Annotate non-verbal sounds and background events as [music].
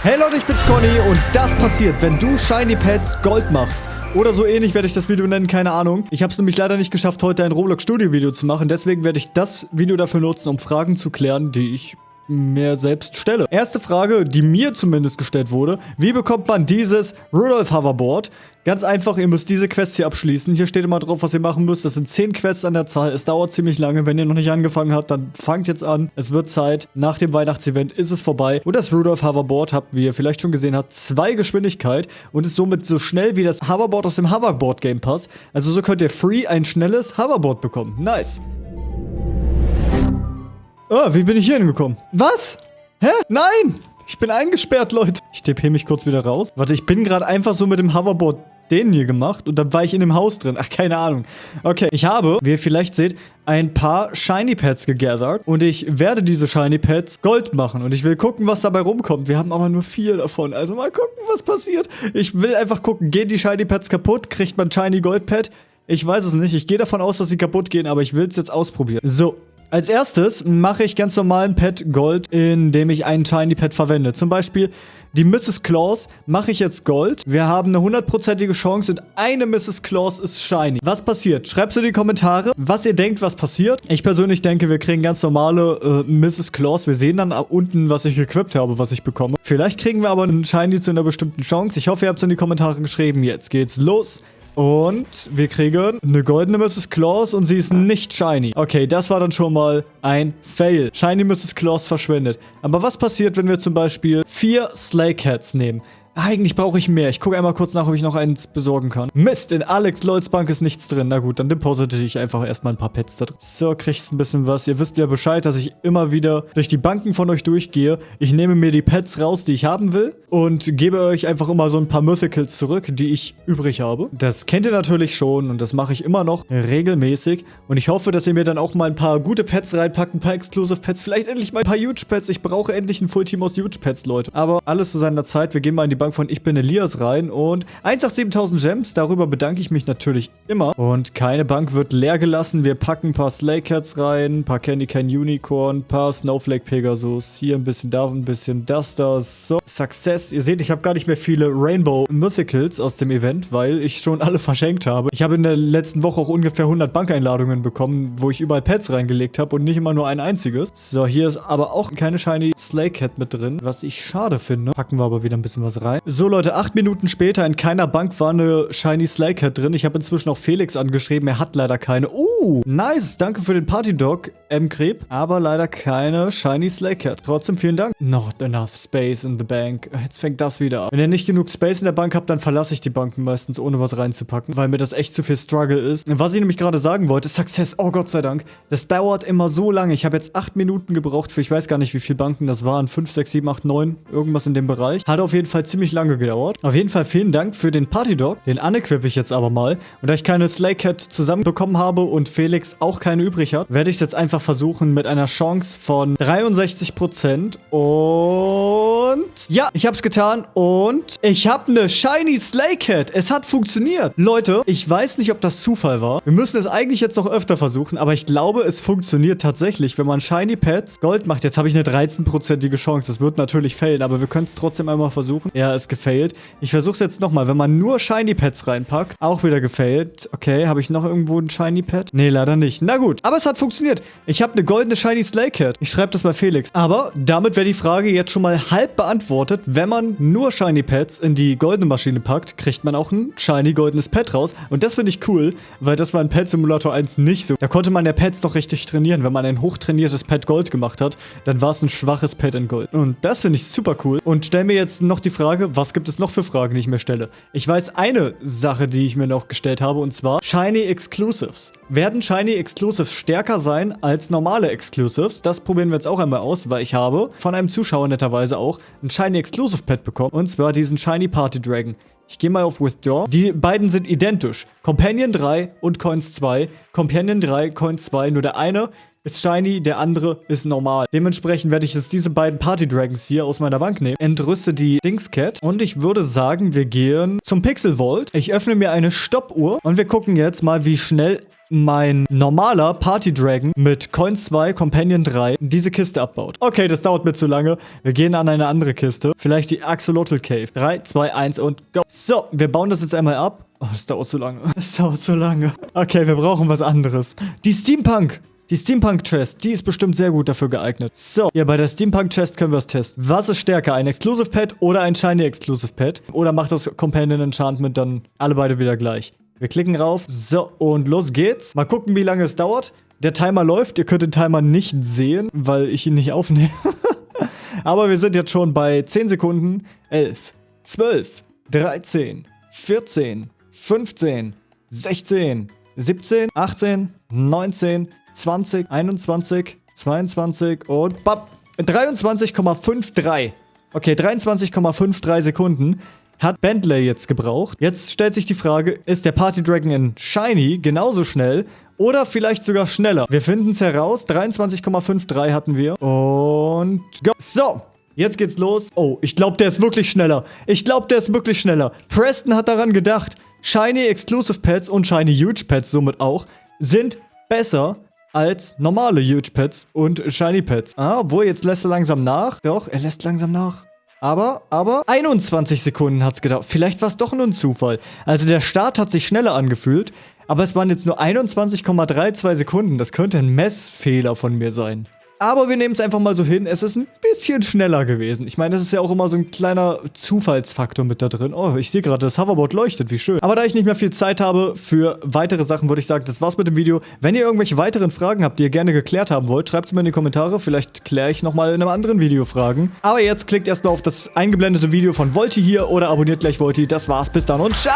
Hey Leute, ich bin's Conny und das passiert, wenn du Shiny Pets Gold machst. Oder so ähnlich werde ich das Video nennen, keine Ahnung. Ich habe es nämlich leider nicht geschafft, heute ein Roblox Studio Video zu machen. Deswegen werde ich das Video dafür nutzen, um Fragen zu klären, die ich mir selbst stelle. Erste Frage, die mir zumindest gestellt wurde. Wie bekommt man dieses Rudolph Hoverboard? Ganz einfach, ihr müsst diese Quests hier abschließen. Hier steht immer drauf, was ihr machen müsst. Das sind 10 Quests an der Zahl. Es dauert ziemlich lange. Wenn ihr noch nicht angefangen habt, dann fangt jetzt an. Es wird Zeit. Nach dem Weihnachtsevent ist es vorbei. Und das Rudolph Hoverboard habt, wie ihr vielleicht schon gesehen habt, zwei Geschwindigkeit und ist somit so schnell wie das Hoverboard aus dem Hoverboard Game Pass. Also so könnt ihr free ein schnelles Hoverboard bekommen. Nice. Oh, wie bin ich hier hingekommen? Was? Hä? Nein! Ich bin eingesperrt, Leute. Ich TP mich kurz wieder raus. Warte, ich bin gerade einfach so mit dem Hoverboard den hier gemacht und dann war ich in dem Haus drin. Ach, keine Ahnung. Okay, ich habe, wie ihr vielleicht seht, ein paar Shiny Pets gegathert und ich werde diese Shiny Pets Gold machen und ich will gucken, was dabei rumkommt. Wir haben aber nur vier davon, also mal gucken, was passiert. Ich will einfach gucken, gehen die Shiny Pets kaputt? Kriegt man Shiny Gold Pet? Ich weiß es nicht. Ich gehe davon aus, dass sie kaputt gehen, aber ich will es jetzt ausprobieren. So, als erstes mache ich ganz normalen Pet Gold, indem ich einen Shiny Pet verwende. Zum Beispiel die Mrs. Claus mache ich jetzt Gold. Wir haben eine hundertprozentige Chance und eine Mrs. Claus ist Shiny. Was passiert? Schreibt in die Kommentare, was ihr denkt, was passiert. Ich persönlich denke, wir kriegen ganz normale äh, Mrs. Claus. Wir sehen dann unten, was ich equipped habe, was ich bekomme. Vielleicht kriegen wir aber einen Shiny zu einer bestimmten Chance. Ich hoffe, ihr habt es in die Kommentare geschrieben. Jetzt geht's los. Und wir kriegen eine goldene Mrs. Claus und sie ist nicht shiny. Okay, das war dann schon mal ein Fail. Shiny Mrs. Claus verschwindet. Aber was passiert, wenn wir zum Beispiel vier Slay Cats nehmen? Eigentlich brauche ich mehr. Ich gucke einmal kurz nach, ob ich noch eins besorgen kann. Mist, in Alex Lloyds Bank ist nichts drin. Na gut, dann deposite ich einfach erstmal ein paar Pets da drin. So, kriegst ein bisschen was. Ihr wisst ja Bescheid, dass ich immer wieder durch die Banken von euch durchgehe. Ich nehme mir die Pets raus, die ich haben will und gebe euch einfach immer so ein paar Mythicals zurück, die ich übrig habe. Das kennt ihr natürlich schon und das mache ich immer noch regelmäßig. Und ich hoffe, dass ihr mir dann auch mal ein paar gute Pets reinpackt, ein paar Exclusive Pets, vielleicht endlich mal ein paar Huge Pets. Ich brauche endlich ein Full Team aus Huge Pets, Leute. Aber alles zu seiner Zeit. Wir gehen mal in die Bank Bank von Ich bin Elias rein und 187.000 Gems, darüber bedanke ich mich natürlich immer. Und keine Bank wird leer gelassen. Wir packen ein paar Slay Cats rein, ein paar Candy Can Unicorn, ein paar Snowflake Pegasus, hier ein bisschen da, ein bisschen das, das, so. Success. Ihr seht, ich habe gar nicht mehr viele Rainbow Mythicals aus dem Event, weil ich schon alle [laughs] verschenkt habe. Ich habe in der letzten Woche auch ungefähr 100 Bankeinladungen bekommen, wo ich überall Pets reingelegt habe und nicht immer nur ein einziges. So, hier ist aber auch keine Shiny Slay Cat mit drin, was ich schade finde. Packen wir aber wieder ein bisschen was rein rein. So Leute, acht Minuten später, in keiner Bank war eine Shiny Slaycat drin. Ich habe inzwischen auch Felix angeschrieben, er hat leider keine. Uh, nice, danke für den Party Dog, M. Kreb. Aber leider keine Shiny Slaycat. Trotzdem vielen Dank. Not enough space in the bank. Jetzt fängt das wieder an. Wenn ihr nicht genug Space in der Bank habt, dann verlasse ich die Banken meistens, ohne was reinzupacken, weil mir das echt zu viel Struggle ist. Was ich nämlich gerade sagen wollte, Success, oh Gott sei Dank. Das dauert immer so lange. Ich habe jetzt acht Minuten gebraucht für, ich weiß gar nicht, wie viele Banken das waren. Fünf, sechs, sieben, acht, neun, irgendwas in dem Bereich. Hat auf jeden Fall ziemlich ziemlich lange gedauert. Auf jeden Fall vielen Dank für den Party Dog. Den unequippe ich jetzt aber mal. Und da ich keine Slay Cat zusammenbekommen habe und Felix auch keine übrig hat, werde ich es jetzt einfach versuchen mit einer Chance von 63%. Und ja, ich habe es getan und ich habe eine Shiny Slay Cat. Es hat funktioniert. Leute, ich weiß nicht, ob das Zufall war. Wir müssen es eigentlich jetzt noch öfter versuchen, aber ich glaube, es funktioniert tatsächlich, wenn man Shiny Pets Gold macht. Jetzt habe ich eine 13%ige Chance. Das wird natürlich fällen, aber wir können es trotzdem einmal versuchen. Ja, ist gefailt. Ich versuche es jetzt nochmal. Wenn man nur Shiny Pets reinpackt, auch wieder gefailt. Okay, habe ich noch irgendwo ein Shiny Pet? Nee, leider nicht. Na gut, aber es hat funktioniert. Ich habe eine goldene Shiny Slay Cat. Ich schreibe das bei Felix. Aber damit wäre die Frage jetzt schon mal halb beantwortet. Wenn man nur Shiny Pets in die goldene Maschine packt, kriegt man auch ein Shiny goldenes Pet raus. Und das finde ich cool, weil das war in Pet Simulator 1 nicht so. Da konnte man ja Pets noch richtig trainieren. Wenn man ein hochtrainiertes Pet Gold gemacht hat, dann war es ein schwaches Pet in Gold. Und das finde ich super cool. Und stell mir jetzt noch die Frage, was gibt es noch für Fragen, die ich mir stelle? Ich weiß eine Sache, die ich mir noch gestellt habe, und zwar Shiny Exclusives. Werden Shiny Exclusives stärker sein als normale Exclusives? Das probieren wir jetzt auch einmal aus, weil ich habe von einem Zuschauer netterweise auch ein Shiny Exclusive Pet bekommen, und zwar diesen Shiny Party Dragon. Ich gehe mal auf Withdraw. Die beiden sind identisch. Companion 3 und Coins 2. Companion 3, Coins 2. Nur der eine ist shiny, der andere ist normal. Dementsprechend werde ich jetzt diese beiden Party Dragons hier aus meiner Bank nehmen, entrüste die Dingscat und ich würde sagen, wir gehen zum Pixel Vault. Ich öffne mir eine Stoppuhr und wir gucken jetzt mal, wie schnell mein normaler Party Dragon mit Coin 2, Companion 3 diese Kiste abbaut. Okay, das dauert mir zu lange. Wir gehen an eine andere Kiste. Vielleicht die Axolotl Cave. 3, 2, 1 und go. So, wir bauen das jetzt einmal ab. Oh, das dauert zu lange. [laughs] Das dauert zu lange. Okay, wir brauchen was anderes. Die Steampunk. Die Steampunk Chest, die ist bestimmt sehr gut dafür geeignet. So, ja, bei der Steampunk Chest können wir es testen. Was ist stärker, ein Exclusive Pet oder ein Shiny Exclusive Pet? Oder macht das Companion Enchantment dann alle beide wieder gleich? Wir klicken rauf. So, und los geht's. Mal gucken, wie lange es dauert. Der Timer läuft. Ihr könnt den Timer nicht sehen, weil ich ihn nicht aufnehme. [laughs] Aber wir sind jetzt schon bei 10 Sekunden. 11, 12, 13, 14, 15, 16, 17, 18, 19, 20, 21, 22 und bap, 23,53. Okay, 23,53 Sekunden hat Bentley jetzt gebraucht. Jetzt stellt sich die Frage, ist der Party Dragon in Shiny genauso schnell oder vielleicht sogar schneller? Wir finden es heraus. 23,53 hatten wir. Und go. So, Jetzt geht's los. Oh, ich glaube, der ist wirklich schneller. Ich glaube, der ist wirklich schneller. Preston hat daran gedacht. Shiny Exclusive Pets und Shiny Huge Pets somit auch sind besser als normale Huge Pets und Shiny Pets. Ah, obwohl, jetzt lässt er langsam nach. Doch, er lässt langsam nach. Aber, aber 21 Sekunden hat es gedauert. Vielleicht war es doch nur ein Zufall. Also der Start hat sich schneller angefühlt, aber es waren jetzt nur 21,32 Sekunden. Das könnte ein Messfehler von mir sein. Aber wir nehmen es einfach mal so hin. Es ist ein bisschen schneller gewesen. Ich meine, das ist ja auch immer so ein kleiner Zufallsfaktor mit da drin. Oh, ich sehe gerade, das Hoverboard leuchtet. Wie schön. Aber da ich nicht mehr viel Zeit habe für weitere Sachen, würde ich sagen, das war's mit dem Video. Wenn ihr irgendwelche weiteren Fragen habt, die ihr gerne geklärt haben wollt, schreibt es mir in die Kommentare. Vielleicht kläre ich nochmal in einem anderen Video Fragen. Aber jetzt klickt erstmal auf das eingeblendete Video von Volti hier oder abonniert gleich Volti. Das war's. Bis dann und ciao!